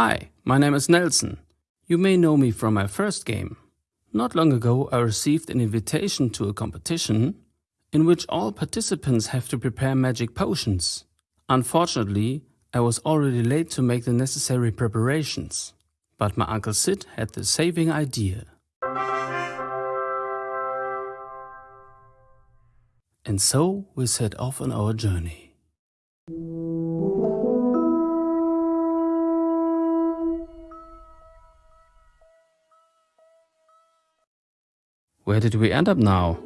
Hi, my name is Nelson. You may know me from my first game. Not long ago I received an invitation to a competition in which all participants have to prepare magic potions. Unfortunately, I was already late to make the necessary preparations. But my Uncle Sid had the saving idea. And so we set off on our journey. Where did we end up now?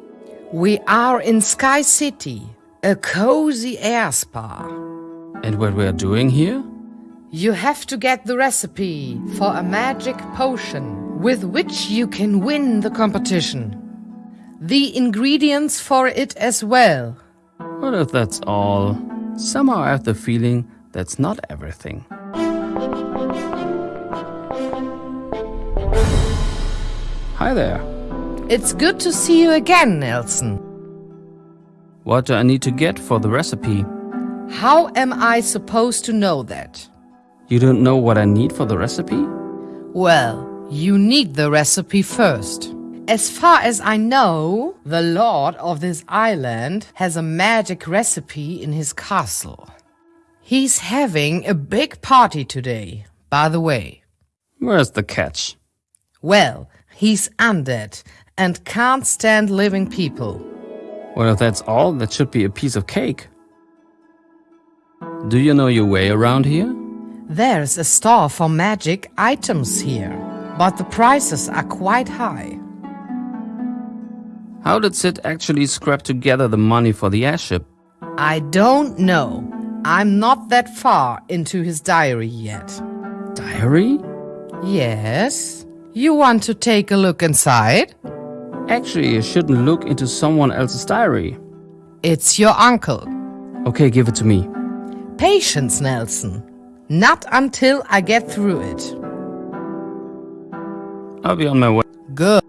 We are in Sky City, a cozy air spa. And what we are doing here? You have to get the recipe for a magic potion with which you can win the competition. The ingredients for it as well. What if that's all? Somehow I have the feeling that's not everything. Hi there. It's good to see you again, Nelson. What do I need to get for the recipe? How am I supposed to know that? You don't know what I need for the recipe? Well, you need the recipe first. As far as I know, the lord of this island has a magic recipe in his castle. He's having a big party today, by the way. Where's the catch? Well, he's undead and can't stand living people. Well, if that's all, that should be a piece of cake. Do you know your way around here? There's a store for magic items here, but the prices are quite high. How did Sid actually scrap together the money for the airship? I don't know. I'm not that far into his diary yet. Diary? Yes? You want to take a look inside? Actually, you shouldn't look into someone else's diary. It's your uncle. Okay, give it to me. Patience, Nelson. Not until I get through it. I'll be on my way. Good.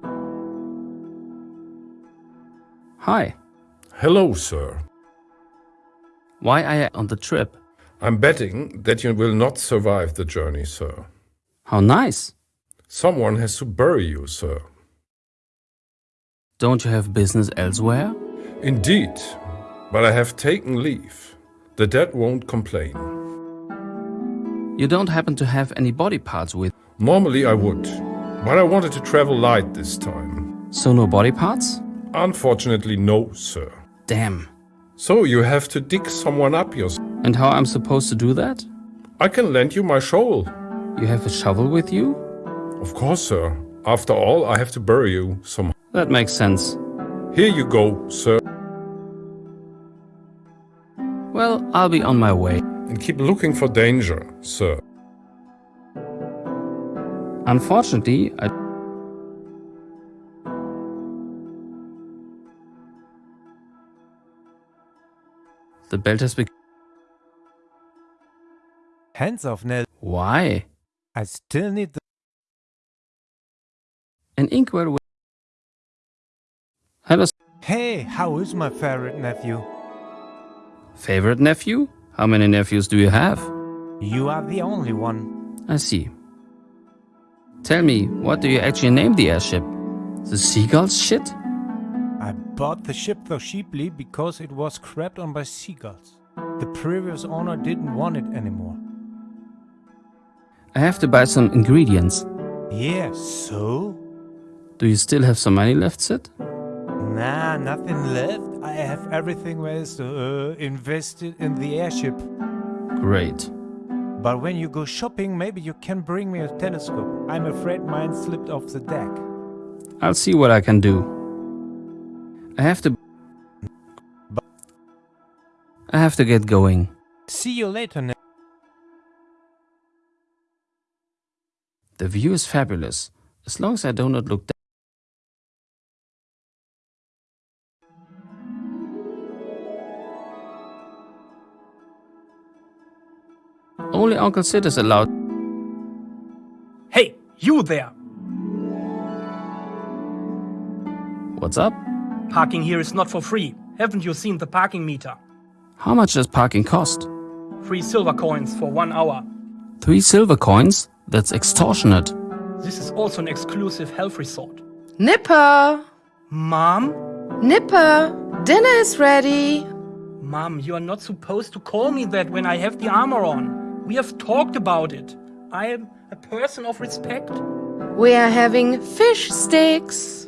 Hi. Hello, sir. Why are you on the trip? I'm betting that you will not survive the journey, sir. How nice. Someone has to bury you, sir. Don't you have business elsewhere? Indeed, but I have taken leave. The dead won't complain. You don't happen to have any body parts with, Normally I would, but I wanted to travel light this time. so no body parts? Unfortunately, no, sir. Damn. So you have to dig someone up yourself. And how I'm supposed to do that? I can lend you my shovel. You have a shovel with you? Of course, sir. After all, I have to bury you somehow. That makes sense. Here you go, sir. Well, I'll be on my way. And keep looking for danger, sir. Unfortunately, I... The belt has become... Hands off, Nell. Why? I still need the. An inkwell with... Hello, Hey, how is my favorite nephew? favorite nephew? How many nephews do you have? You are the only one. I see. Tell me, what do you actually name the airship? The seagulls shit? I bought the ship so cheaply because it was crapped on by seagulls. The previous owner didn't want it anymore. I have to buy some ingredients. Yeah, so? Do you still have some money left, Sid? Nah, nothing left. I have everything where is uh, invested in the airship. Great. But when you go shopping, maybe you can bring me a telescope. I'm afraid mine slipped off the deck. I'll see what I can do. I have to... I have to get going. See you later. The view is fabulous, as long as I do not look down. Only Uncle Sid is allowed. Hey, you there! What's up? Parking here is not for free. Haven't you seen the parking meter? How much does parking cost? Three silver coins for one hour. Three silver coins? That's extortionate. This is also an exclusive health resort. Nipper! Mom? Nipper! Dinner is ready! Mom, you are not supposed to call me that when I have the armor on. We have talked about it. I am a person of respect. We are having fish sticks.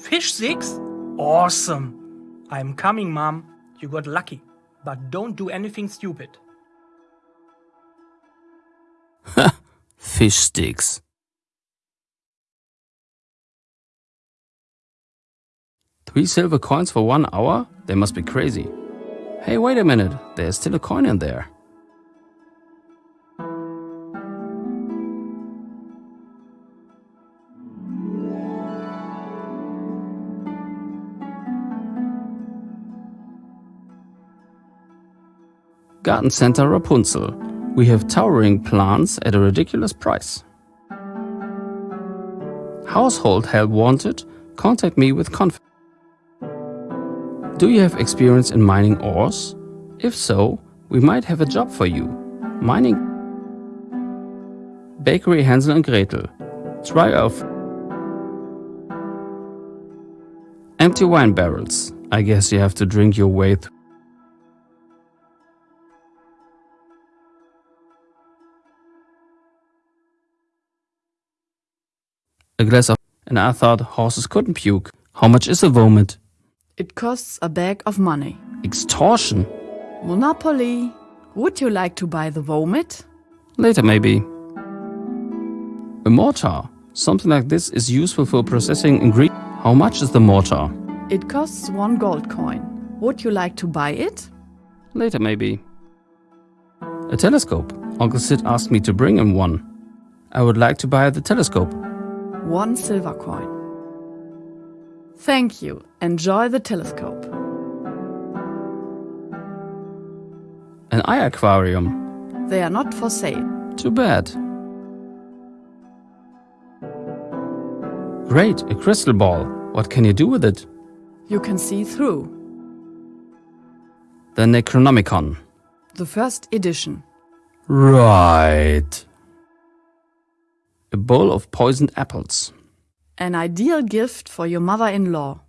Fish sticks? Awesome. I'm coming, Mom. You got lucky. But don't do anything stupid. Fish sticks. Three silver coins for one hour? They must be crazy. Hey, wait a minute. There's still a coin in there. Garden Center Rapunzel. We have towering plants at a ridiculous price. Household help wanted? Contact me with confidence. Do you have experience in mining ores? If so, we might have a job for you. Mining Bakery Hansel and Gretel. Try off Empty wine barrels. I guess you have to drink your way through. A glass of... And I thought horses couldn't puke. How much is a vomit? It costs a bag of money. Extortion. Monopoly. Would you like to buy the vomit? Later maybe. A mortar. Something like this is useful for processing ingredients. How much is the mortar? It costs one gold coin. Would you like to buy it? Later maybe. A telescope. Uncle Sid asked me to bring him one. I would like to buy the telescope. One silver coin. Thank you. Enjoy the telescope. An eye aquarium. They are not for sale. Too bad. Great, a crystal ball. What can you do with it? You can see through. The Necronomicon. The first edition. Right. A bowl of poisoned apples. An ideal gift for your mother-in-law.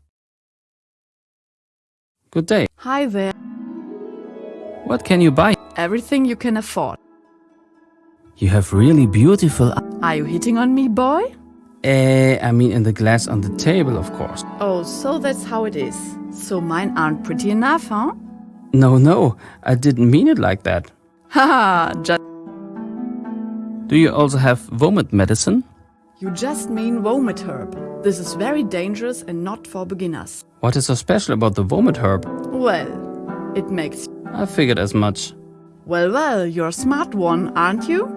Good day. Hi there. What can you buy? Everything you can afford. You have really beautiful... Are you hitting on me, boy? Eh, I mean in the glass on the table, of course. Oh, so that's how it is. So mine aren't pretty enough, huh? No, no, I didn't mean it like that. Haha, just Do you also have vomit medicine? you just mean vomit herb. This is very dangerous and not for beginners. What is so special about the vomit herb? Well, it makes I figured as much. Well, well, you're a smart one, aren't you?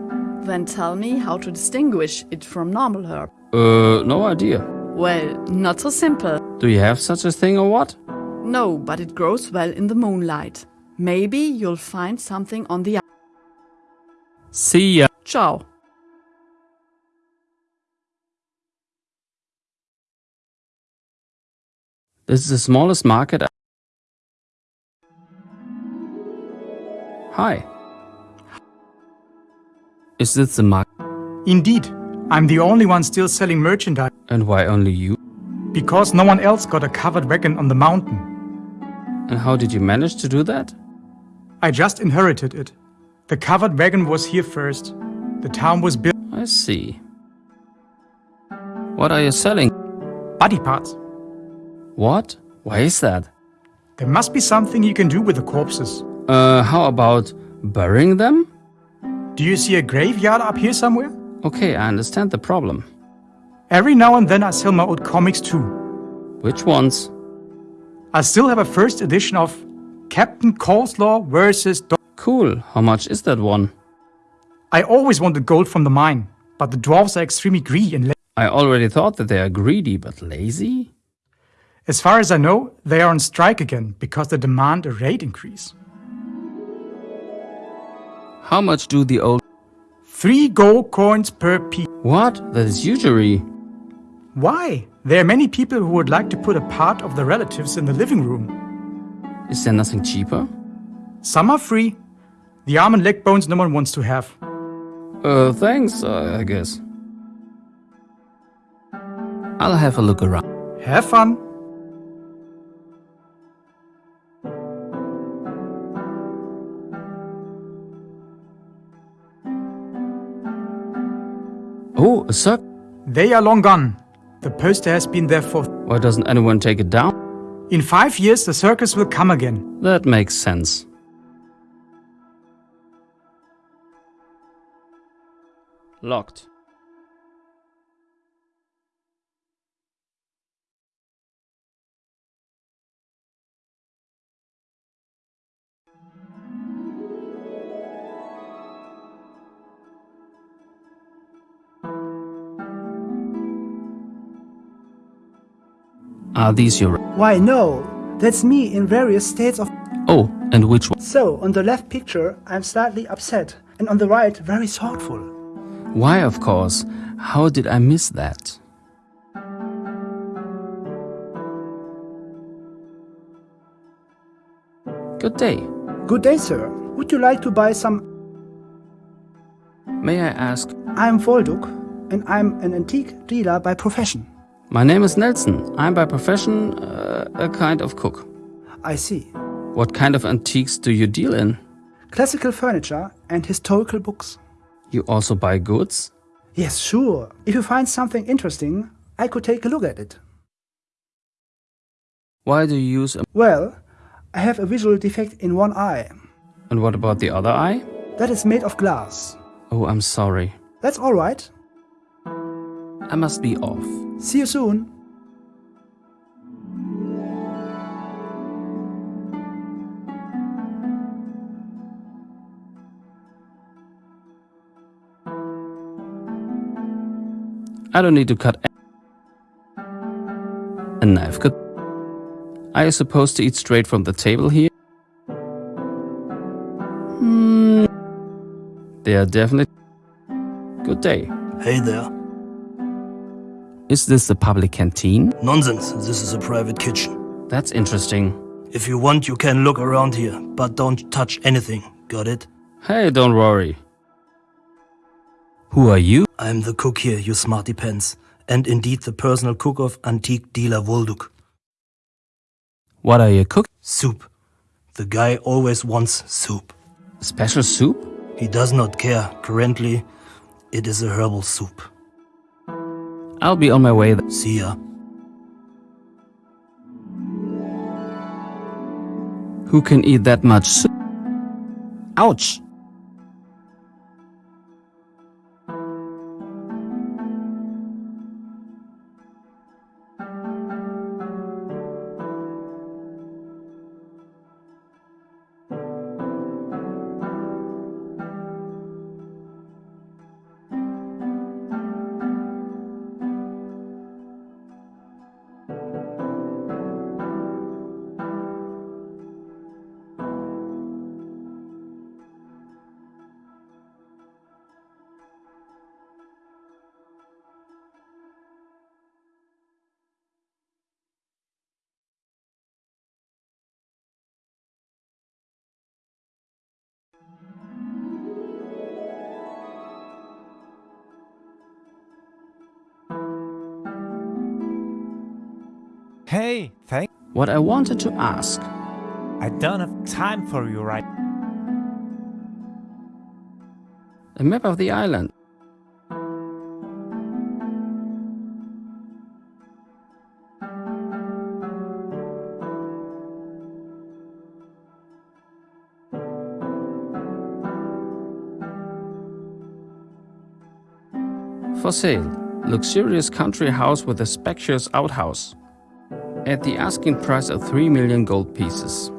Then tell me how to distinguish it from normal herb. Uh, no idea. Well, not so simple. Do you have such a thing or what? No, but it grows well in the moonlight. Maybe you'll find something on the See ya. Ciao. This is the smallest market. Hi. Is this the market? Indeed, I'm the only one still selling merchandise And why only you? because no one else got a covered wagon on the mountain. And how did you manage to do that? I just inherited it. The covered wagon was here first. The town was built I see. What are you selling? body parts. What? Why is that? There must be something you can do with the corpses. Uh, how about burying them? Do you see a graveyard up here somewhere? Okay, I understand the problem. Every now and then I sell my old comics too. Which ones? I still have a first edition of Captain Coleslaw versus Do- Cool. How much is that one? I always wanted gold from the mine, but the dwarves are extremely greedy and la- I already thought that they are greedy but lazy. As far as I know, they are on strike again because they demand a rate increase. How much do the old... Three gold coins per piece. What? That is usury. Why? There are many people who would like to put a part of their relatives in the living room. Is there nothing cheaper? Some are free. The arm and leg bones no one wants to have. Uh, thanks, uh, I guess. I'll have a look around. Have fun. Oh, a suck. They are long gone. The poster has been there for. Why doesn't anyone take it down? In five years, the circus will come again. That makes sense. Locked. Are these your... Why, no. That's me in various states of. Oh, and which one? So, on the left picture, I'm slightly upset, and on the right, very thoughtful. Why, of course. How did I miss that? Good day. Good day, sir. Would you like to buy some? May I ask? I'm Volduk, and I'm an antique dealer by profession. My name is Nelson. I'm by profession uh, a kind of cook. I see. What kind of antiques do you deal in? Classical furniture and historical books. You also buy goods? Yes, sure. If you find something interesting, I could take a look at it. Why do you use a... Well, I have a visual defect in one eye. And what about the other eye? That is made of glass. Oh, I'm sorry. That's all right. I must be off. See you soon. I don't need to cut a knife. Good. Are you supposed to eat straight from the table here? Hmm. They are definitely. Good day. Hey there. Is this the public canteen? Nonsense, this is a private kitchen. That's interesting. If you want, you can look around here, but don't touch anything. Got it? Hey, don't worry. Who are you? I'm the cook here, you smarty pants, and indeed the personal cook of antique dealer Volduk. What are you cooking? Soup. The guy always wants soup. Special soup? He does not care. Currently, it is a herbal soup. I'll be on my way. See ya. Who can eat that much soup? Ouch! Hey, thank. What I wanted to ask. I don't have time for you right. A map of the island. For sale, luxurious country house with a spacious outhouse. At the asking price of 3 million gold pieces.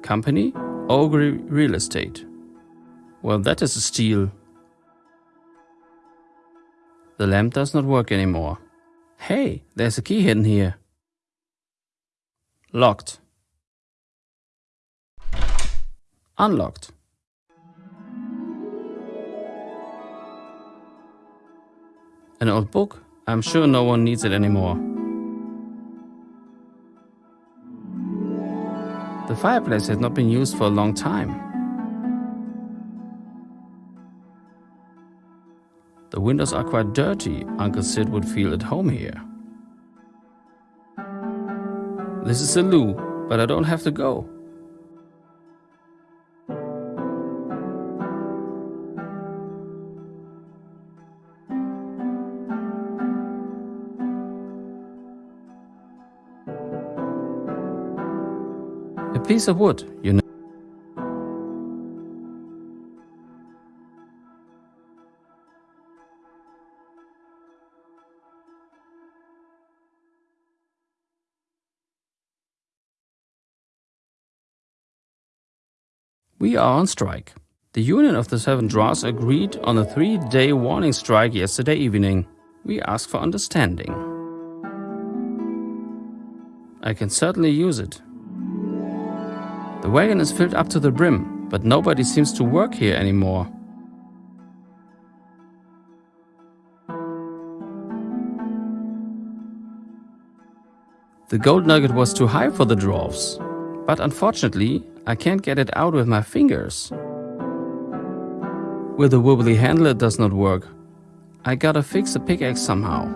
Company? Ogre Real Estate. Well, that is a steal. The lamp does not work anymore. Hey, there's a key hidden here. Locked. Unlocked. An old book? I'm sure no one needs it anymore. The fireplace has not been used for a long time. The windows are quite dirty. Uncle Sid would feel at home here. This is a loo, but I don't have to go. Piece of wood, you know. We are on strike. The Union of the Seven Drawers agreed on a three-day warning strike yesterday evening. We ask for understanding. I can certainly use it. The wagon is filled up to the brim, but nobody seems to work here anymore. The gold nugget was too high for the dwarfs, but unfortunately I can't get it out with my fingers. With the wobbly handle it does not work. I gotta fix the pickaxe somehow.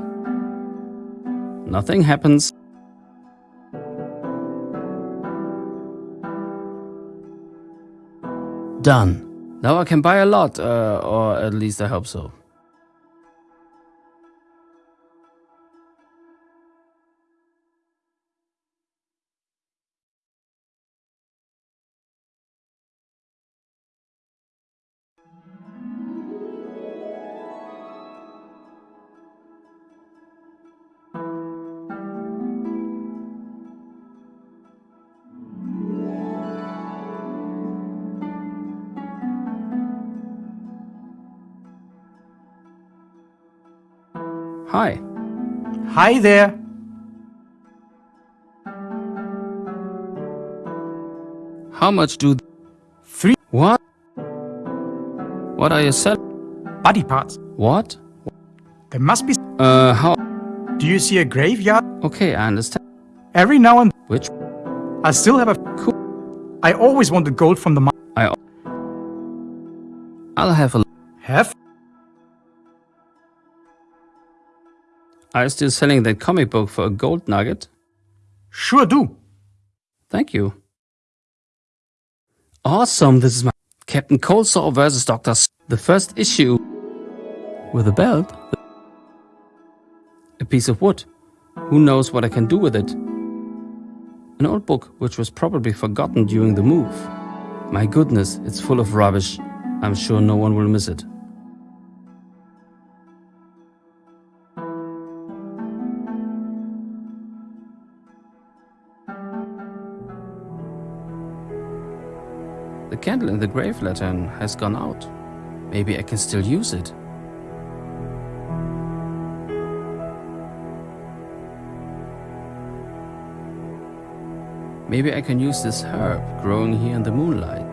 Nothing happens. Done. Now I can buy a lot, uh, or at least I hope so. Hi there. How much do... Three What? What are you selling? body parts. What? There must be. Uh, how? Do you see a graveyard? Okay, I understand. Every now and Which? I still have a. Cool. I always wanted gold from the mine. I... I'll have a... Are you still selling that comic book for a gold nugget? Sure do. Thank you. Awesome, this is my Captain Coldsaw versus Dr. S the first issue. With a belt? A piece of wood. Who knows what I can do with it? An old book which was probably forgotten during the move. My goodness, it's full of rubbish. I'm sure no one will miss it. The candle in the grave lantern has gone out. Maybe I can still use it. Maybe I can use this herb growing here in the moonlight.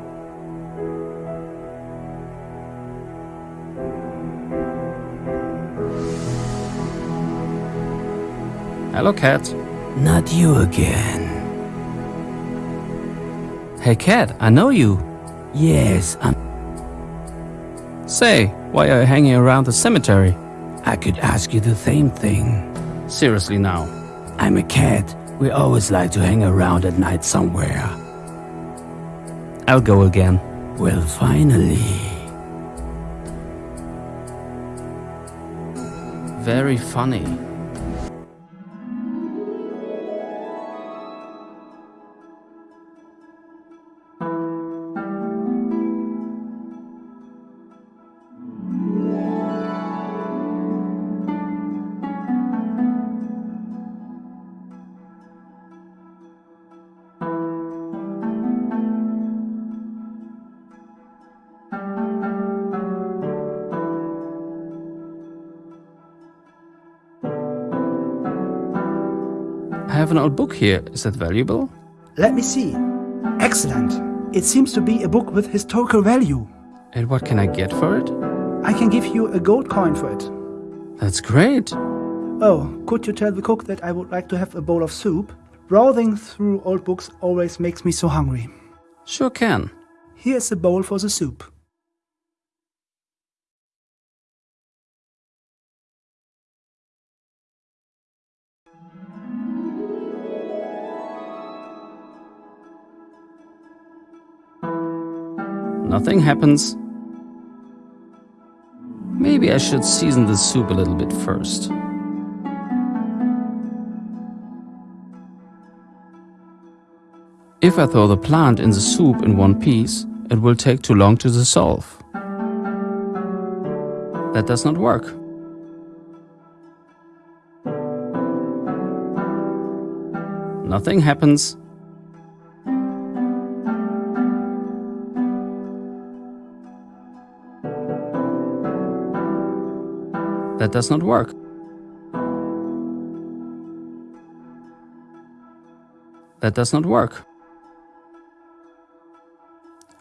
Hello, cat. Not you again. Hey, cat, I know you. Yes, I'm. Say, why are you hanging around the cemetery? I could ask you the same thing. Seriously now. I'm a cat. We always like to hang around at night somewhere. I'll go again. Well, finally. Very funny. I have an old book here. Is that valuable? Let me see. Excellent. It seems to be a book with historical value. And what can I get for it? I can give you a gold coin for it. That's great. Oh, could you tell the cook that I would like to have a bowl of soup? Browsing through old books always makes me so hungry. Sure can. Here's a bowl for the soup. Nothing happens. Maybe I should season the soup a little bit first. If I throw the plant in the soup in one piece, it will take too long to dissolve. That does not work. Nothing happens. That does not work. That does not work.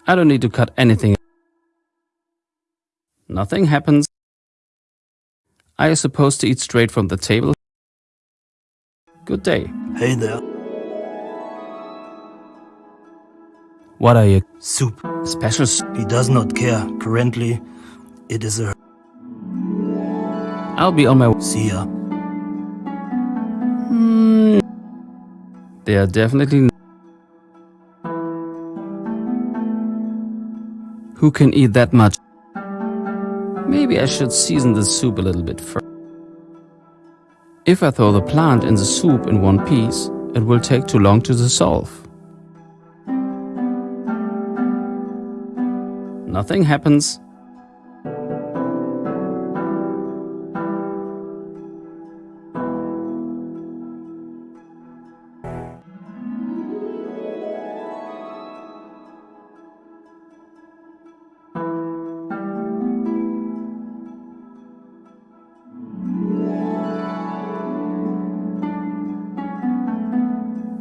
I don't need to cut anything. Nothing happens. Are you supposed to eat straight from the table? Good day. Hey there. What are you? Soup. Special s- He does not care. Currently, it is a. I'll be on my way. See ya. Hmm. They are definitely. Who can eat that much? Maybe I should season the soup a little bit first. If I throw the plant in the soup in one piece, it will take too long to dissolve. Nothing happens.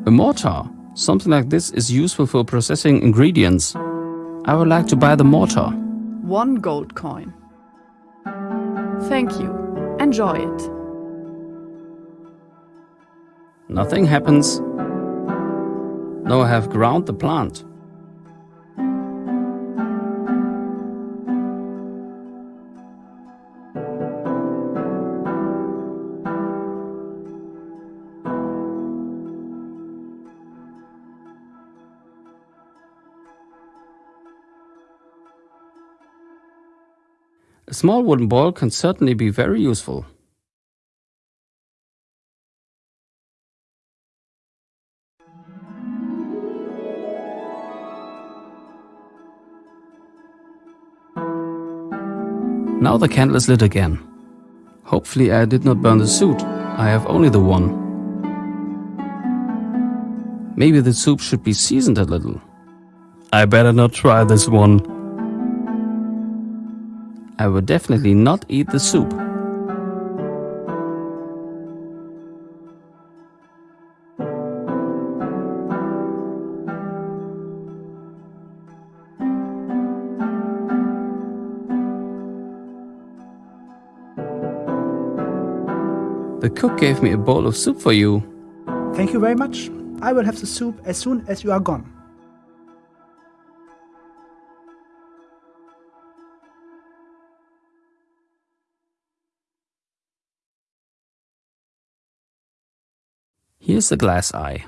A mortar. Something like this is useful for processing ingredients. I would like to buy the mortar. One gold coin. Thank you. Enjoy it. Nothing happens. Now I have ground the plant. Small wooden ball can certainly be very useful. Now the candle is lit again. Hopefully I did not burn the suit. I have only the one. Maybe the soup should be seasoned a little. I better not try this one. I would definitely not eat the soup. The cook gave me a bowl of soup for you. Thank you very much. I will have the soup as soon as you are gone. Here's the glass eye.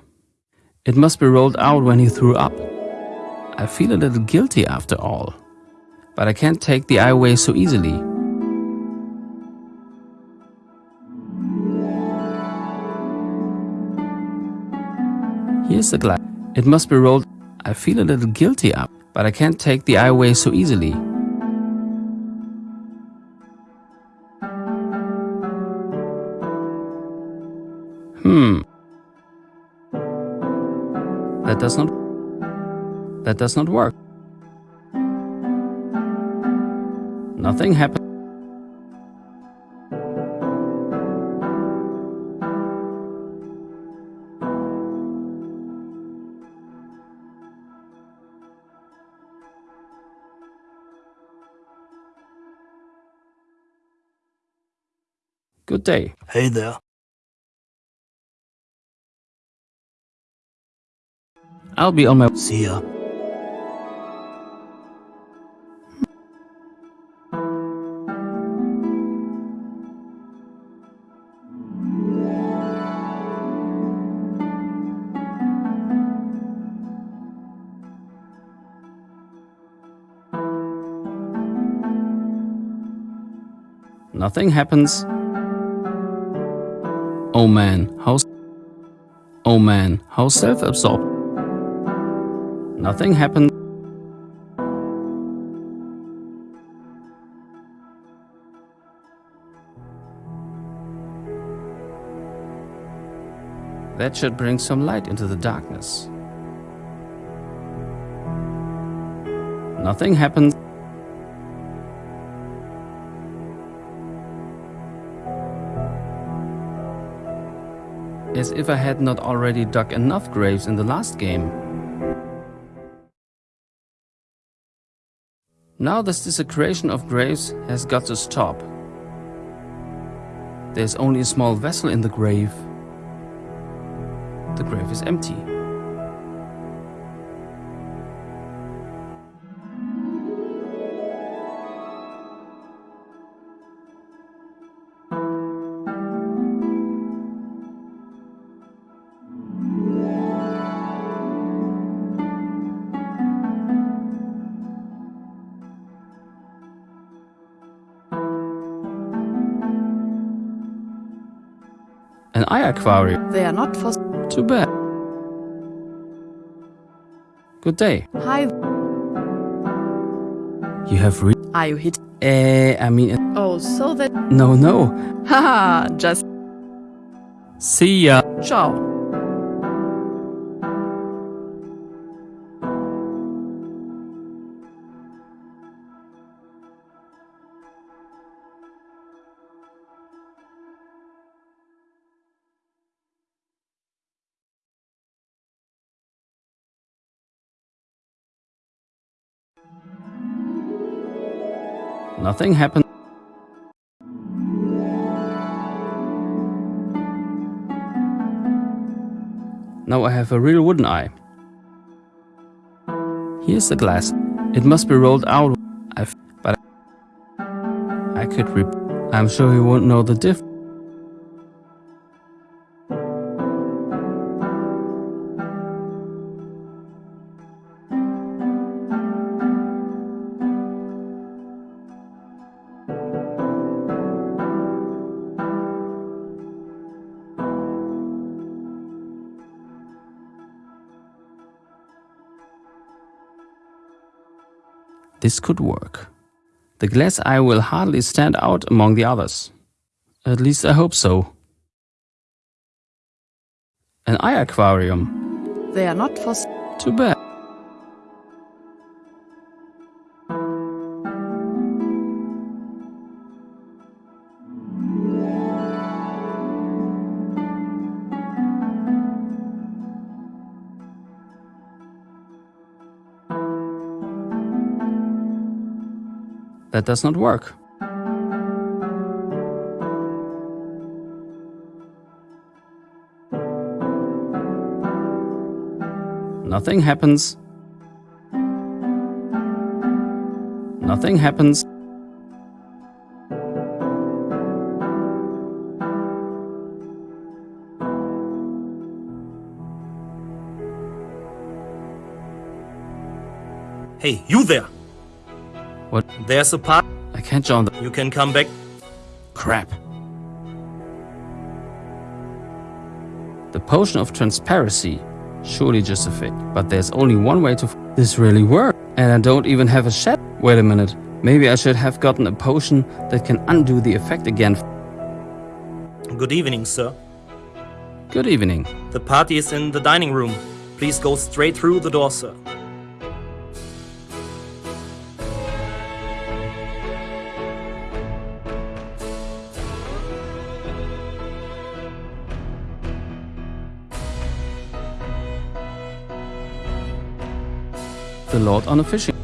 It must be rolled out when he threw up. I feel a little guilty after all. But I can't take the eye away so easily. Here's the glass. It must be rolled. I feel a little guilty up, but I can't take the eye away so easily. Hmm. That does not. That does not work. Nothing happened. Good day. Hey there. I'll be on my See ya. Nothing happens. Oh man, how Oh man, how self-absorbed Nothing happens. That should bring some light into the darkness. Nothing happens. As if I had not already dug enough graves in the last game. Now this desecration of graves has got to stop. There's only a small vessel in the grave. The grave is empty. Aquarium. They are not for. Too bad. Good day. Hi. You have re- Are you hit? Eh, I mean, Oh, so that. no, no. Haha, just. See ya. Ciao. Nothing happened. Now I have a real wooden eye. Here's the glass. It must be rolled out. I've, but I could rip. I'm sure you won't know the diff. This could work. The glass eye will hardly stand out among the others. At least I hope so. An eye aquarium. They are not for. Too bad. That does not work. Nothing happens. Nothing happens. Hey, you there! What? There's a part. I can't join the. You can come back. Crap. The potion of transparency. Surely just a fake. But there's only one way to. F this really work. And I don't even have a shed. Wait a minute. Maybe I should have gotten a potion that can undo the effect again. Good evening, sir. Good evening. The party is in the dining room. Please go straight through the door, sir. Lord on a fishing.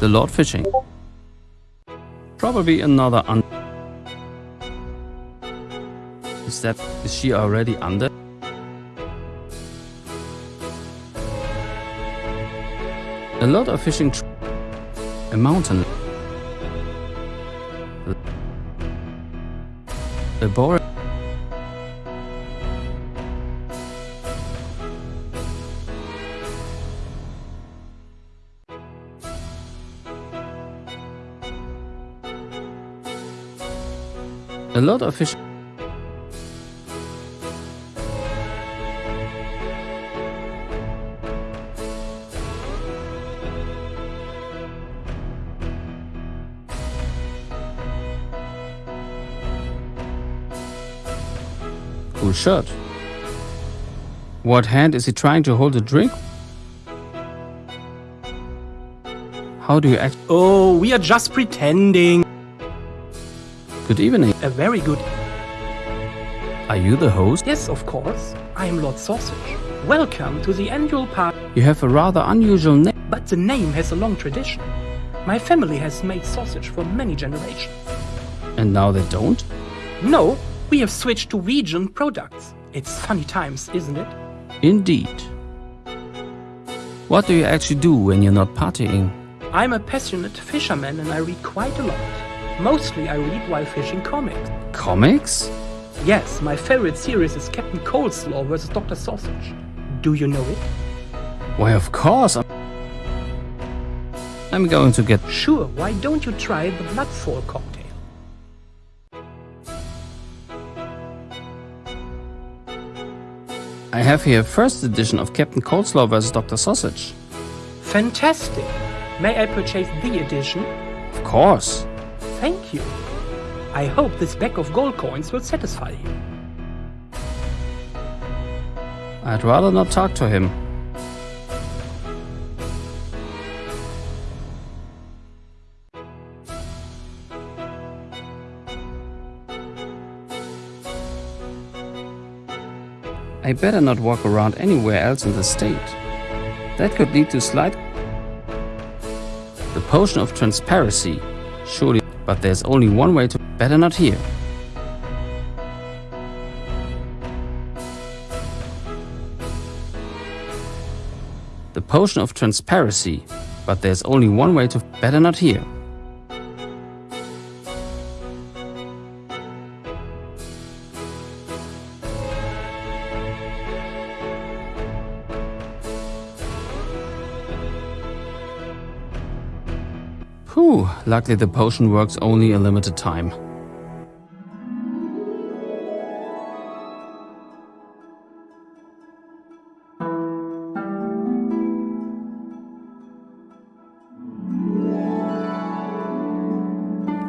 The Lord fishing. Probably another. Is that. Is she already under? A lot of fishing. A mountain. A boar. Lot of fish. Cool shirt. What hand is he trying to hold a drink? How do you act? Oh, we are just pretending. Good evening. A very good. Are you the host? Yes, of course. I am Lord Sausage. Welcome to the annual party. You have a rather unusual name. But the name has a long tradition. My family has made sausage for many generations. And now they don't? No, we have switched to vegan products. It's funny times, isn't it? Indeed. What do you actually do when you're not partying? I'm a passionate fisherman and I read quite a lot. Mostly I read while fishing comics. Comics? Yes, my favorite series is Captain Coleslaw vs. Dr. Sausage. Do you know it? Why, of course. I'm, I'm going to get. Sure, why don't you try the Bloodfall cocktail? I have here first edition of Captain Coleslaw vs. Dr. Sausage. Fantastic! May I purchase the edition? Of course. Thank you. I hope this bag of gold coins will satisfy you. I'd rather not talk to him. I better not walk around anywhere else in the state. That could lead to slight... The potion of transparency. Surely, but there's only one way to... Better not here. The potion of transparency. But there's only one way to... Better not here. Luckily the potion works only a limited time.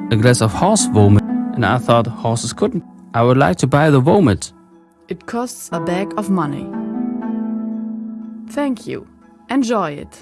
A glass of horse vomit, and I thought horses couldn't. I would like to buy the vomit. It costs a bag of money. Thank you. Enjoy it.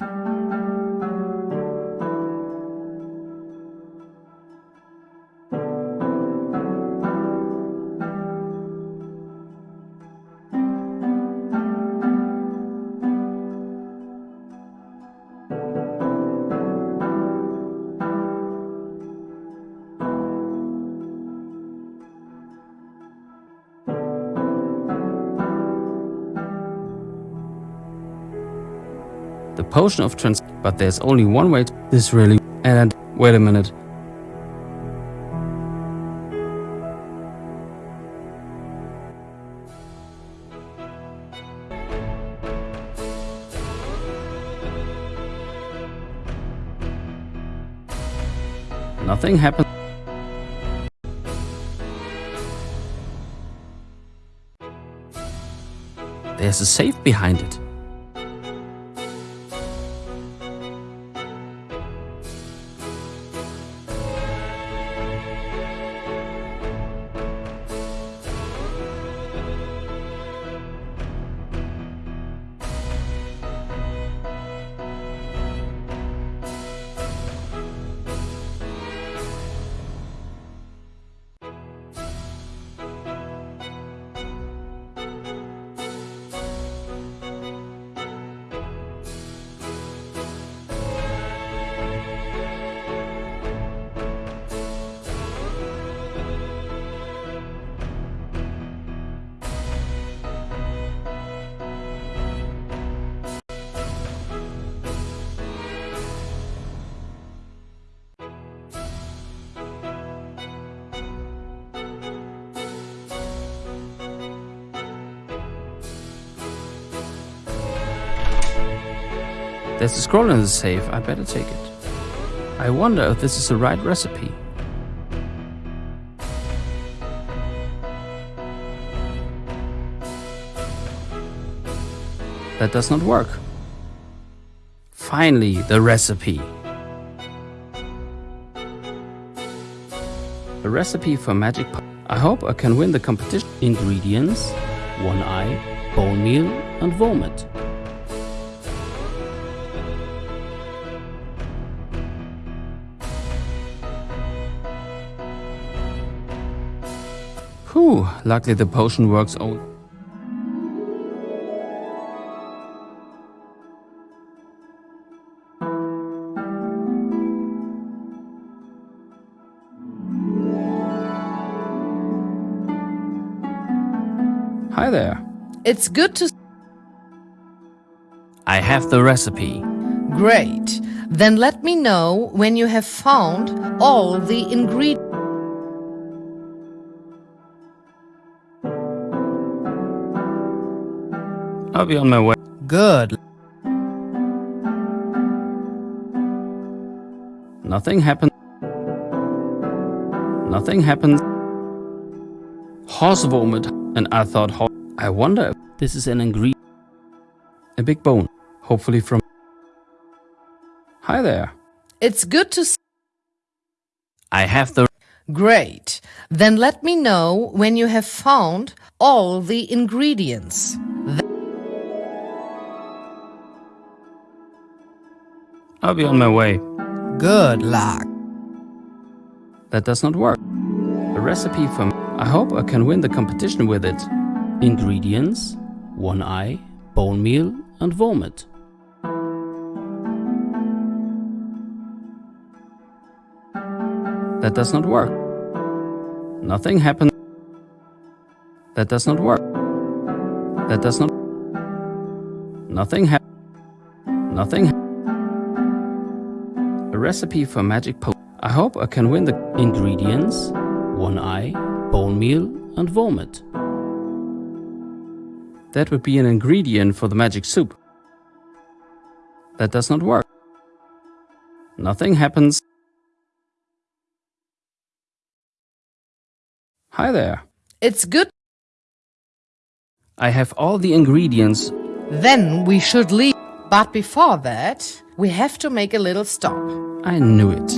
Potion of trans... But there's only one way to... This really... And... Wait a minute. Nothing happened. There's a safe behind it. scroll the safe, I better take it. I wonder if this is the right recipe. That does not work. Finally, the recipe. A recipe for magic I hope I can win the competition. Ingredients, one eye, bone meal and vomit. Whew, luckily the potion works only. Hi there. It's good to. I have the recipe. Great. Then let me know when you have found all the ingredients. I'll be on my way. Good. Nothing happened. Nothing happened. Horse vomit. And I thought, ho- I wonder if this is an ingredient. A big bone. Hopefully from. Hi there. It's good to. see... I have the. Great. Then let me know when you have found all the ingredients. I'll be on my way. Good luck. That does not work. A recipe for. I hope I can win the competition with it. Ingredients: one eye, bone meal, and vomit. That does not work. Nothing happened. That does not work. That does not. Nothing happened. Nothing. hap- A recipe for magic po. I hope I can win the ingredients: one eye, bone meal, and vomit. That would be an ingredient for the magic soup. That does not work. Nothing happens. Hi there. It's good. I have all the ingredients. Then we should leave. But before that, we have to make a little stop. I knew it.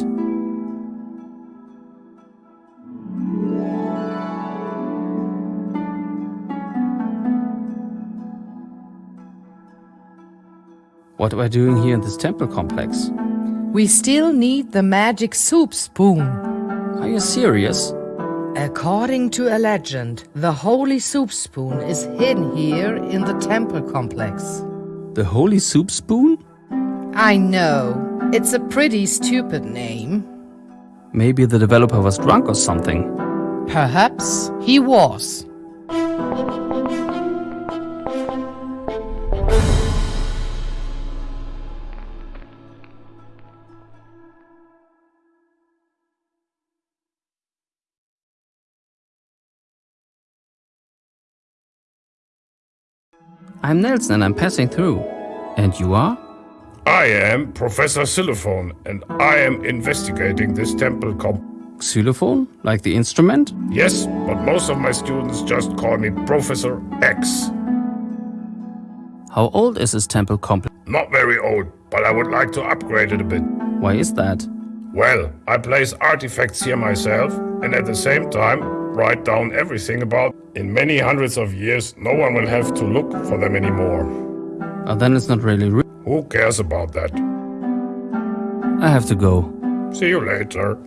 What are we doing here in this temple complex? We still need the magic soup spoon. Are you serious? According to a legend, the holy soup spoon is hidden here in the temple complex. The holy soup spoon? I know. It's a pretty stupid name. Maybe the developer was drunk or something. Perhaps he was. I'm Nelson and I'm passing through. And you are? I am Professor Xylophone, and I am investigating this temple comp. Xylophone? Like the instrument? Yes, but most of my students just call me Professor X. How old is this temple complex? Not very old, but I would like to upgrade it a bit. Why is that? Well, I place artifacts here myself, and at the same time, write down everything about. In many hundreds of years, no one will have to look for them anymore. Oh, then it's not really real. Who cares about that? I have to go. See you later.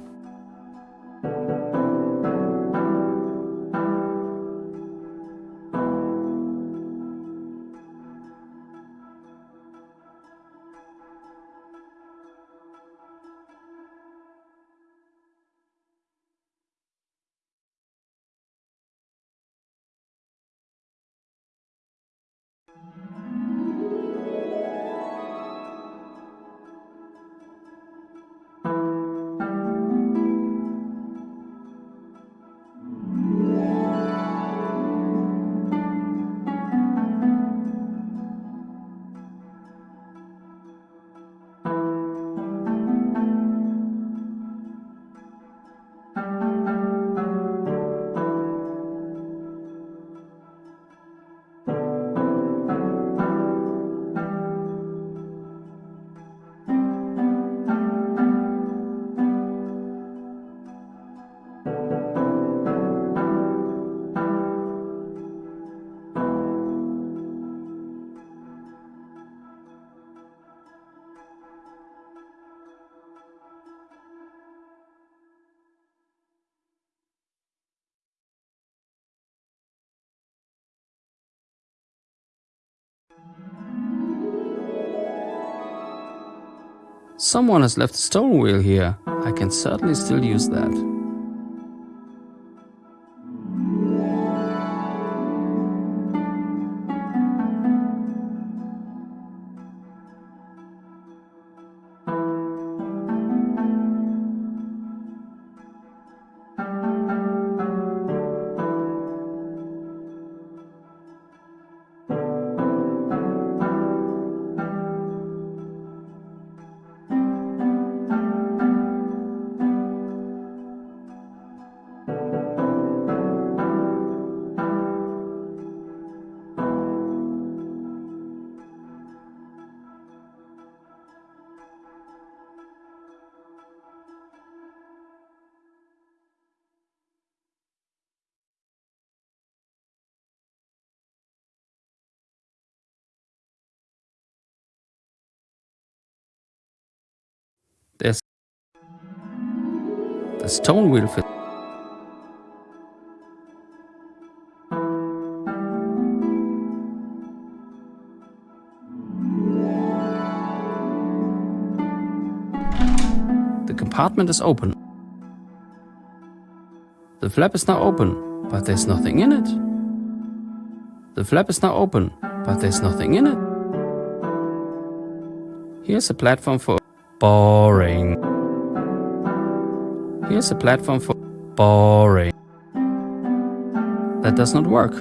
Someone has left a stone wheel here. I can certainly still use that. There's the stone wheel fit. The compartment is open. The flap is now open, but there's nothing in it. The flap is now open, but there's nothing in it. Here's a platform for boring. Here's a platform for boring. That does not work.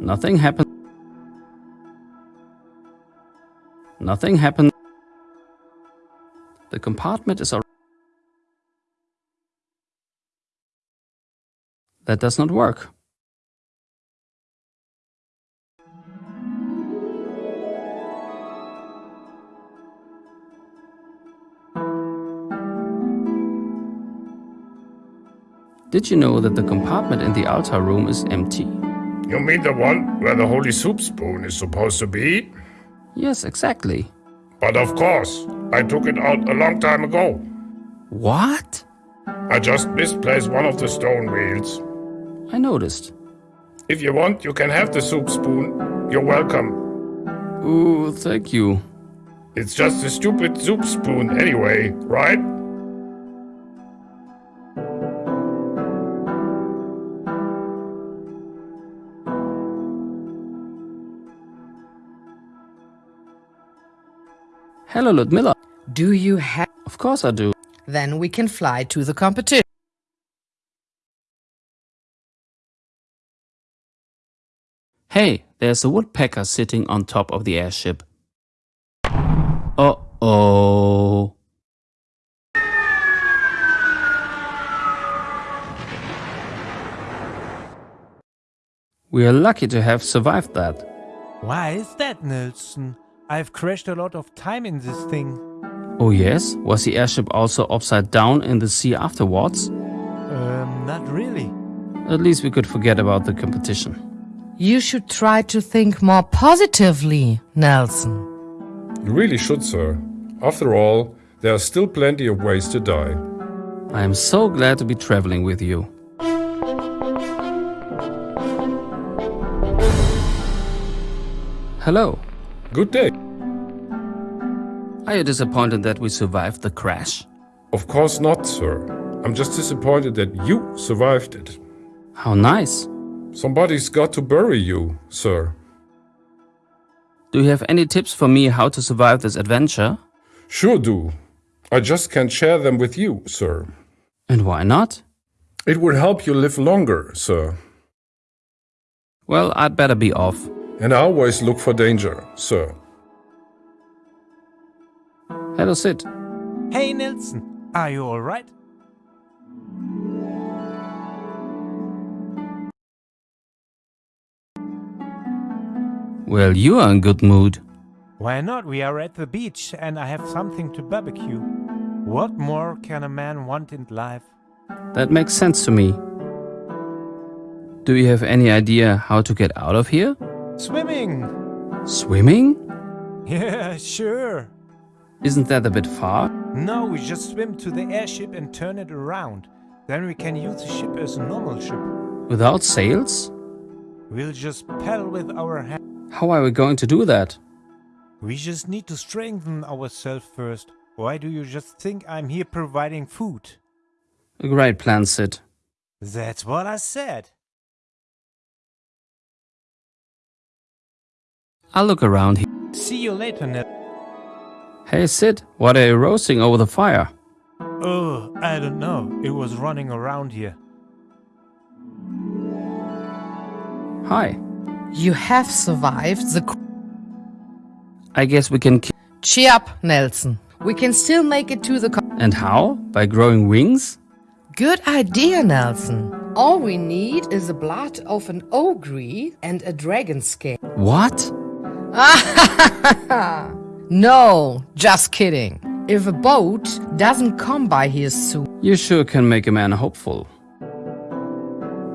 Nothing happened. Nothing happened. The compartment is already That does not work. Did you know that the compartment in the altar room is empty? You mean the one where the holy soup spoon is supposed to be? Yes, exactly. But of course, I took it out a long time ago. What? I just misplaced one of the stone wheels. I noticed. If you want, you can have the soup spoon. You're welcome. Ooh, thank you. It's just a stupid soup spoon anyway, right? Hello, Ludmilla. Do you have... Of course I do. Then we can fly to the competition. Hey, there's a woodpecker sitting on top of the airship. Uh-oh. We are lucky to have survived that. Why is that, Nelson? I've crashed a lot of time in this thing. Oh yes? Was the airship also upside down in the sea afterwards? Um, not really. At least we could forget about the competition. You should try to think more positively, Nelson. You really should, sir. After all, there are still plenty of ways to die. I am so glad to be traveling with you. Hello. Good day. Are you disappointed that we survived the crash? Of course not, sir. I'm just disappointed that you survived it. How nice. Somebody's got to bury you, sir. Do you have any tips for me how to survive this adventure? Sure do. I just can't share them with you, sir. And why not? It would help you live longer, sir. Well, I'd better be off. And I always look for danger, sir. Hello, Sid. Hey, Nelson. Are you alright? Well, you are in good mood. Why not? We are at the beach and I have something to barbecue. What more can a man want in life? That makes sense to me. Do you have any idea how to get out of here? Swimming! Swimming? Yeah, sure. Isn't that a bit far? No, we just swim to the airship and turn it around. Then we can use the ship as a normal ship. Without sails? We'll just paddle with our hands. How are we going to do that? We just need to strengthen ourselves first. Why do you just think I'm here providing food? A great plan, Sid. That's what I said. I'll look around here. See you later, Ned. Hey, Sid, what are you roasting over the fire? Oh, I don't know. It was running around here. Hi. You have survived the. I guess we can. Ki- Cheer up, Nelson. We can still make it to the. and how? By growing wings? Good idea, Nelson. All we need is the blood of an ogre and a dragon scale. What? no, just kidding. If a boat doesn't come by here soon. You sure can make a man hopeful.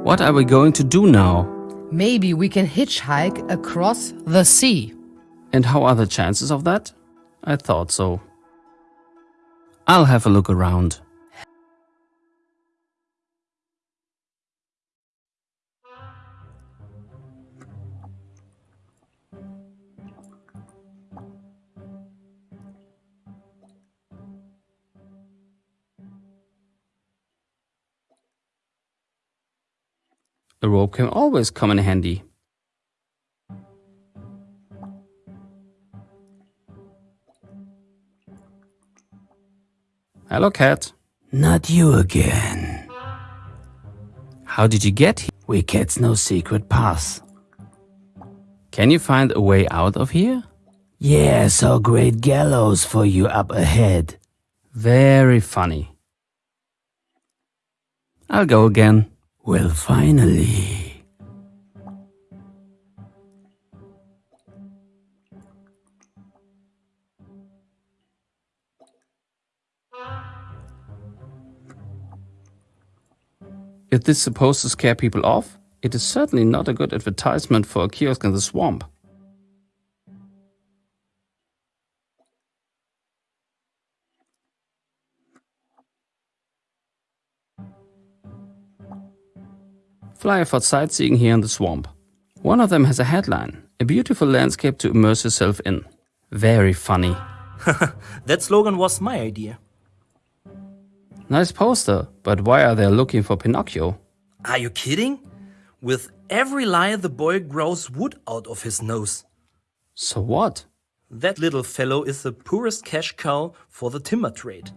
What are we going to do now? Maybe we can hitchhike across the sea. And how are the chances of that? I thought so. I'll have a look around. A rope can always come in handy. Hello, cat. Not you again. How did you get here? We cats no secret path. Can you find a way out of here? Yeah, so great gallows for you up ahead. Very funny. I'll go again. Well, finally. If this is supposed to scare people off, it is certainly not a good advertisement for a kiosk in the swamp. Fly for sightseeing here in the swamp. One of them has a headline, a beautiful landscape to immerse yourself in. Very funny. that slogan was my idea. Nice poster, but why are they looking for Pinocchio? Are you kidding? With every lie the boy grows wood out of his nose. So what? That little fellow is the poorest cash cow for the timber trade.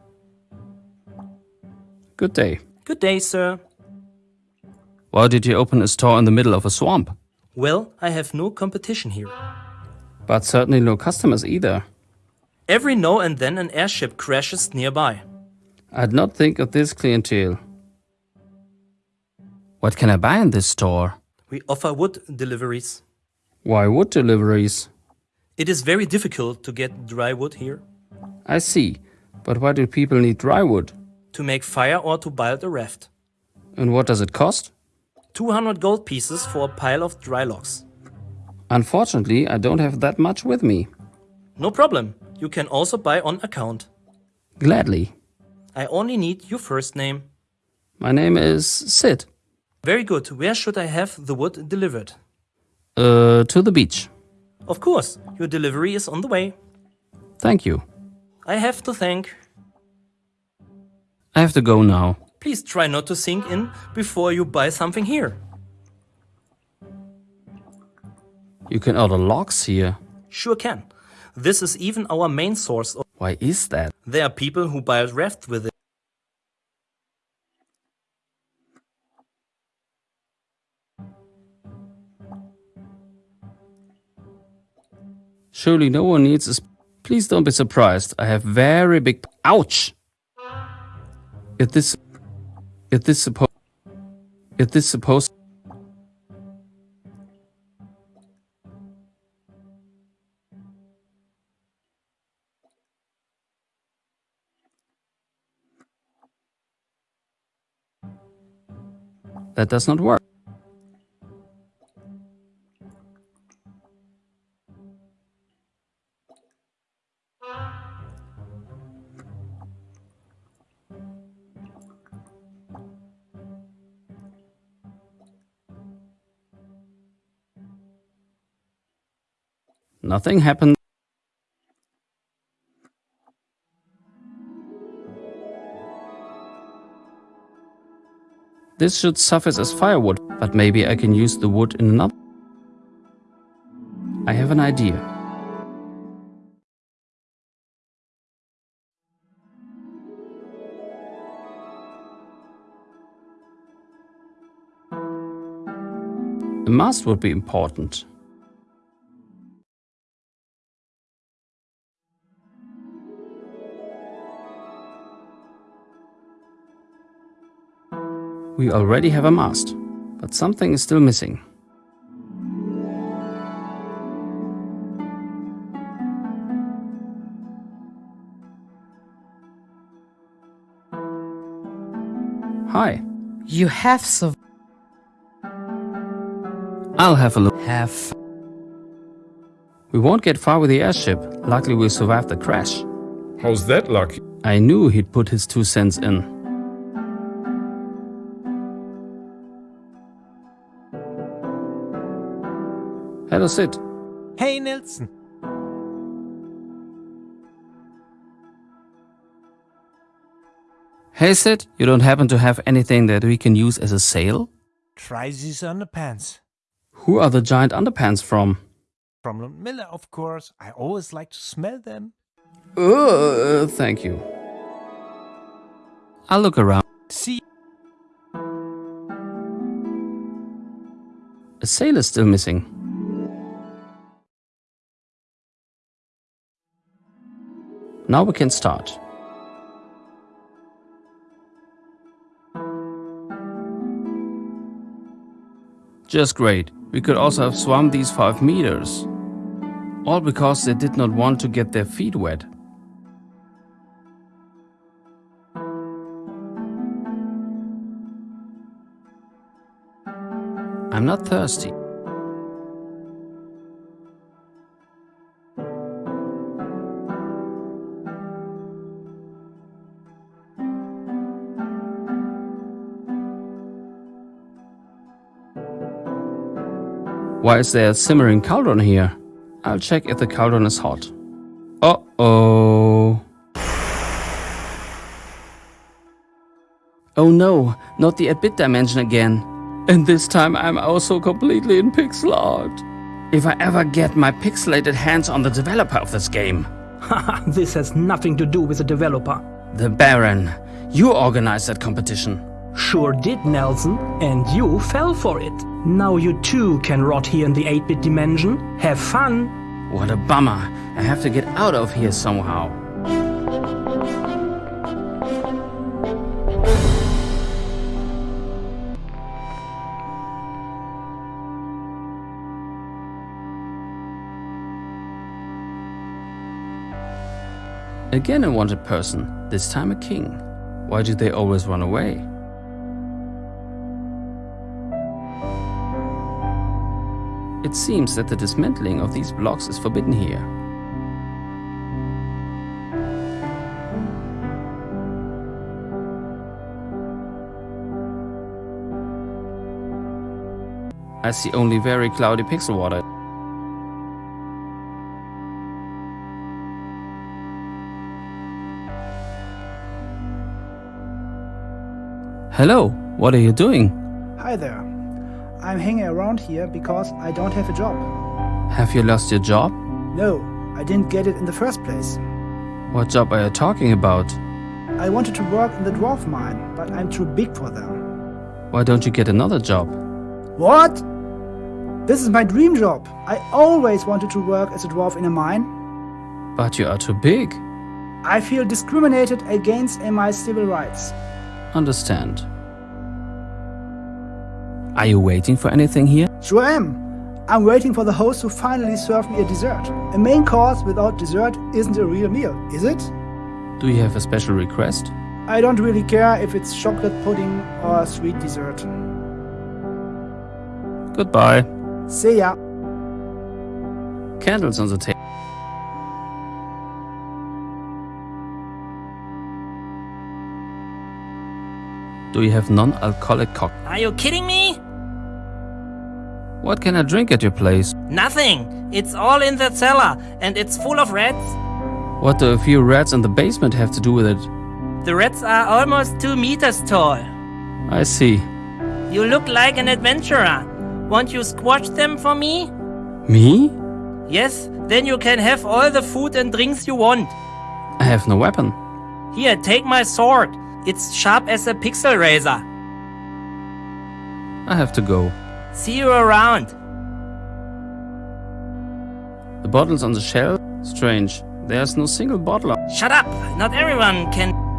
Good day. Good day, sir. Why did you open a store in the middle of a swamp? Well, I have no competition here. But certainly no customers either. Every now and then an airship crashes nearby. I'd not think of this clientele. What can I buy in this store? We offer wood deliveries. Why wood deliveries? It is very difficult to get dry wood here. I see. But why do people need dry wood? To make fire or to build a raft. And what does it cost? 200 gold pieces for a pile of dry logs. Unfortunately, I don't have that much with me. No problem. You can also buy on account. Gladly. I only need your first name. My name is Sid. Very good. Where should I have the wood delivered? Uh, to the beach. Of course. Your delivery is on the way. Thank you. I have to thank. I have to go now. Please try not to sink in before you buy something here. You can order logs here. Sure can. This is even our main source. Of Why is that? there are people who build rafts with it. Surely no one needs this. Please don't be surprised. I have very big... Ouch! If this... If this supposed... If this supposed... That does not work. Nothing happened. This should suffice as firewood, but maybe I can use the wood in another. I have an idea. A mast would be important. We already have a mast, but something is still missing. Hi. You have survived. I'll have a look. Have. We won't get far with the airship. Luckily we survived the crash. How's that lucky? I knew he'd put his two cents in. Hello, Sid. Hey, Nelson. Hey, Sid, you don't happen to have anything that we can use as a sail? Try these underpants. Who are the giant underpants from? From Ludmilla, of course. I always like to smell them. Uh, thank you. I'll look around. See? A sail is still missing. Now we can start. Just great. We could also have swum these 5 meters. All because they did not want to get their feet wet. I'm not thirsty. Why is there a simmering cauldron here? I'll check if the cauldron is hot. Uh-oh. Oh no, not the 8-bit dimension again. And this time I'm also completely in pixel art. If I ever get my pixelated hands on the developer of this game. Haha, this has nothing to do with the developer. The Baron. You organized that competition. Sure did, Nelson, and you fell for it. Now you too can rot here in the 8-bit dimension. Have fun! What a bummer. I have to get out of here somehow. Again a wanted person, this time a king. Why do they always run away? It seems that the dismantling of these blocks is forbidden here. I see only very cloudy pixel water. Hello, what are you doing? Hi there. I'm hanging around here because I don't have a job. Have you lost your job? No, I didn't get it in the first place. What job are you talking about? I wanted to work in the dwarf mine, but I'm too big for them. Why don't you get another job? What? This is my dream job. I always wanted to work as a dwarf in a mine. But you are too big. I feel discriminated against in my civil rights. Understand. Are you waiting for anything here? Sure am. I'm waiting for the host to finally serve me a dessert. A main course without dessert isn't a real meal, is it? Do you have a special request? I don't really care if it's chocolate pudding or a sweet dessert. Goodbye. See ya. Candles on the table. Do you have non-alcoholic cocktail? Are you kidding me? What can I drink at your place? Nothing. It's all in the cellar, and it's full of rats. What do a few rats in the basement have to do with it? The rats are almost two meters tall. I see. You look like an adventurer. Won't you squash them for me? Me? Yes, then you can have all the food and drinks you want. I have no weapon. Here, take my sword. It's sharp as a pixel razor. I have to go. See you around. The bottles on the shelf? Strange. There's no single bottle. Shut up! Not everyone can.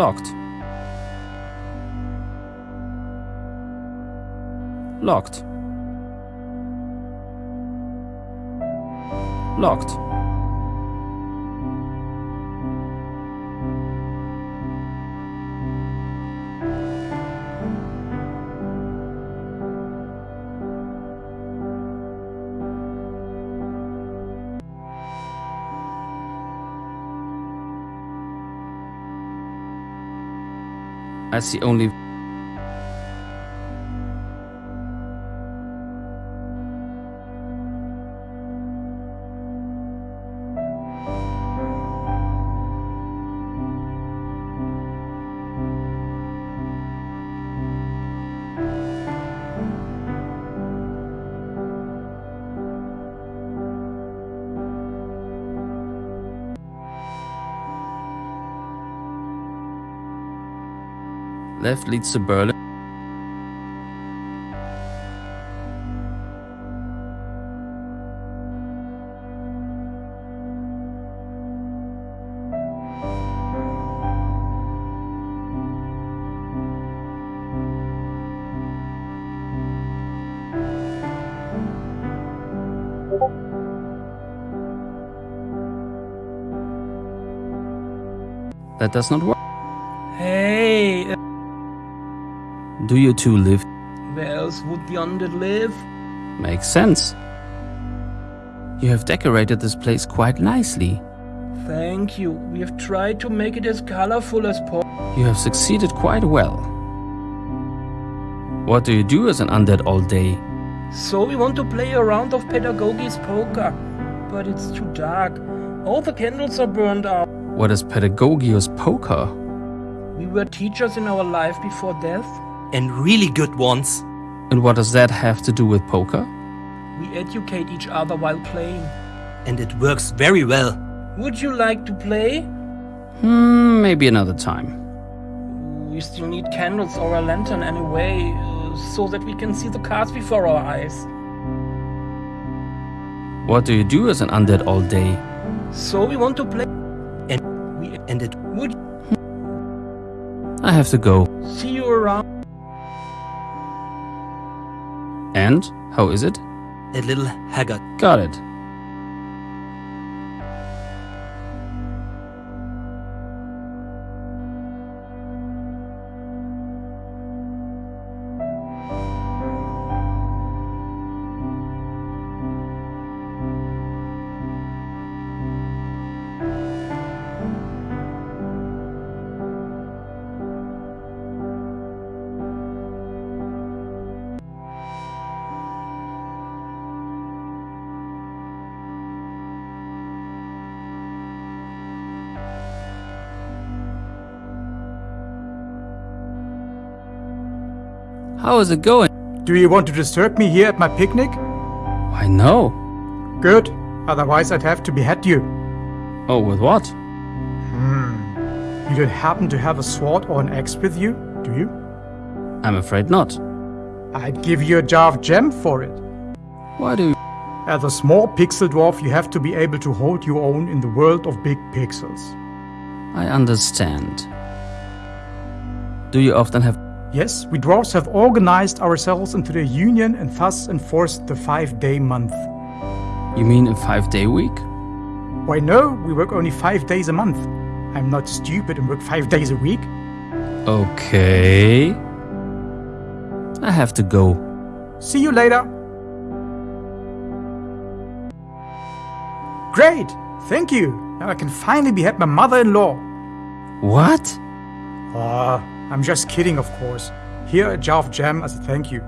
Locked. Locked. Locked. I the only left leads to Berlin. That does not work. Do you two live? where else would the undead live? Makes sense. You have decorated this place quite nicely. Thank you. We have tried to make it as colorful as possible. You have succeeded quite well. What do you do as an undead all day? So we want to play a round of Pedagogies poker. But it's too dark. All the candles are burned out. What is Pedagogius Poker? We were teachers in our life before death. And really good ones. And what does that have to do with poker? We educate each other while playing. And it works very well. Would you like to play? Hmm, maybe another time. We still need candles or a lantern anyway, uh, so that we can see the cards before our eyes. What do you do as an undead all day? So we want to play. And we and it would I have to go. see you around. And? How is it? a little haggard. Got it. Is it going? Do you want to disturb me here at my picnic? Why no. Good. Otherwise, I'd have to behead you. Oh, with what? Hmm. You don't happen to have a sword or an axe with you, do you? I'm afraid not. I'd give you a jar of gem for it. Why do you... As a small pixel dwarf, you have to be able to hold your own in the world of big pixels. I understand. Do you often have... Yes, we dwarves have organized ourselves into a union and thus enforced the five-day month. You mean a five-day week? Why no, we work only five days a month. I'm not stupid and work five days a week. Okay. I have to go. See you later. Great! Thank you! Now I can finally behead my mother-in-law. What? Ah, I'm just kidding, of course. Here a jar of jam as a thank you.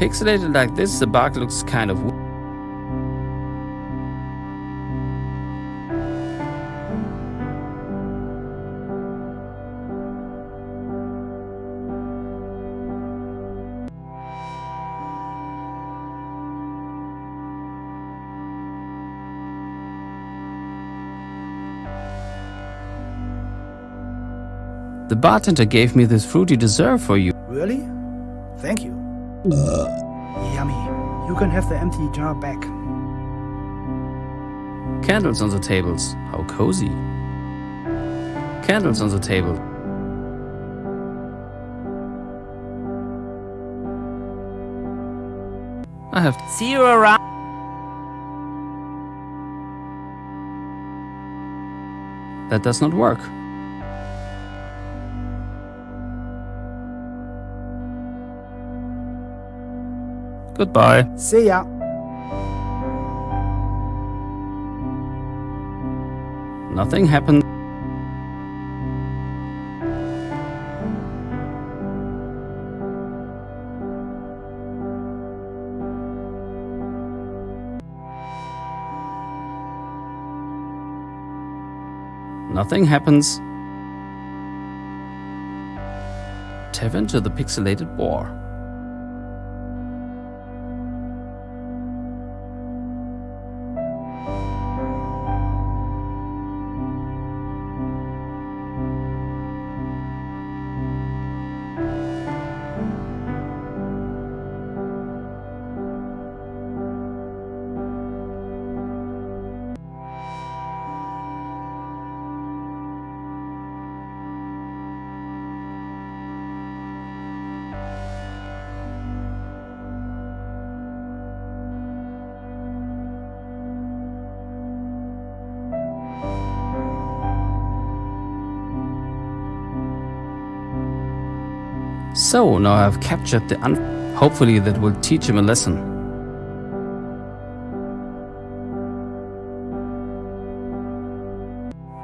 Pixelated like this, the bark looks kind of The bartender gave me this fruity dessert for you. Really? Thank you. Uh. Yummy. You can have the empty jar back. Candles on the tables. How cozy. Candles on the table. I have to See you around. That does not work. Goodbye. See ya. Nothing happened. Nothing happens. Tap into the pixelated boar. So now I've captured the un. Hopefully that will teach him a lesson.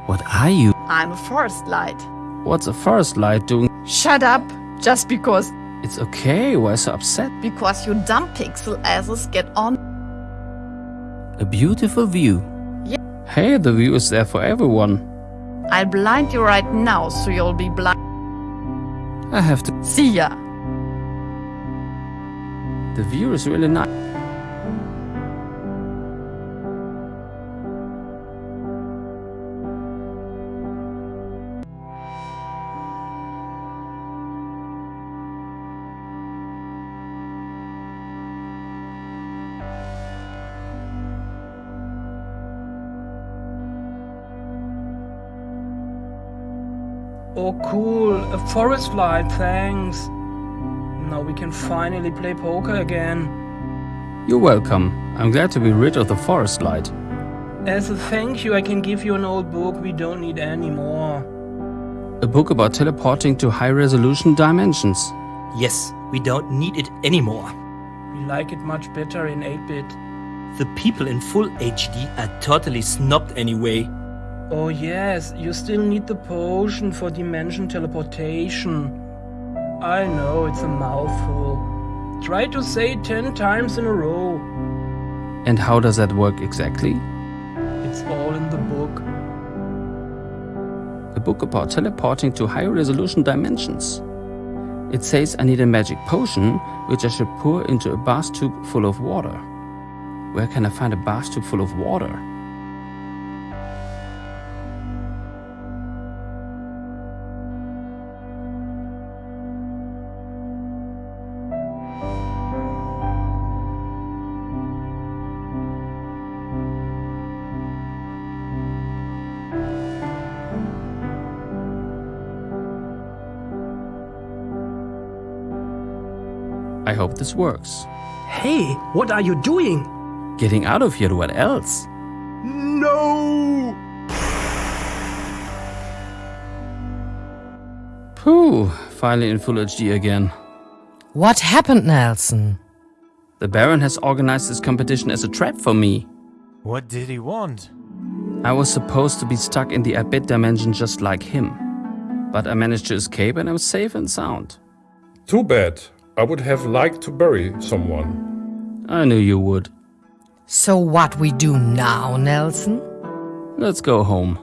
What are you? I'm a forest light. What's a forest light doing? Shut up! Just because It's okay, why so upset? because you dumb pixel asses get on. A beautiful view. Yeah. Hey, the view is there for everyone. I'll blind you right now, so you'll be blind. I have to. See ya. The view is really nice. Forest light, thanks. Now we can finally play poker again. You're welcome. I'm glad to be rid of the forest light. As a thank you, I can give you an old book we don't need anymore. A book about teleporting to high resolution dimensions. Yes, we don't need it anymore. We like it much better in 8 bit. The people in full HD are totally snobbed anyway. Oh, yes, you still need the potion for dimension teleportation. I know it's a mouthful. Try to say it 10 times in a row. And how does that work exactly? It's all in the book. A book about teleporting to high resolution dimensions. It says I need a magic potion, which I should pour into a bath tube full of water. Where can I find a bath tube full of water? Hope this works. Hey, what are you doing? Getting out of here, what else? No! Phew, finally in full HD again. What happened, Nelson? The Baron has organized this competition as a trap for me. What did he want? I was supposed to be stuck in the 8 bit dimension just like him. But I managed to escape and I'm safe and sound. Too bad. I would have liked to bury someone. I knew you would. So what we do now, Nelson? Let's go home.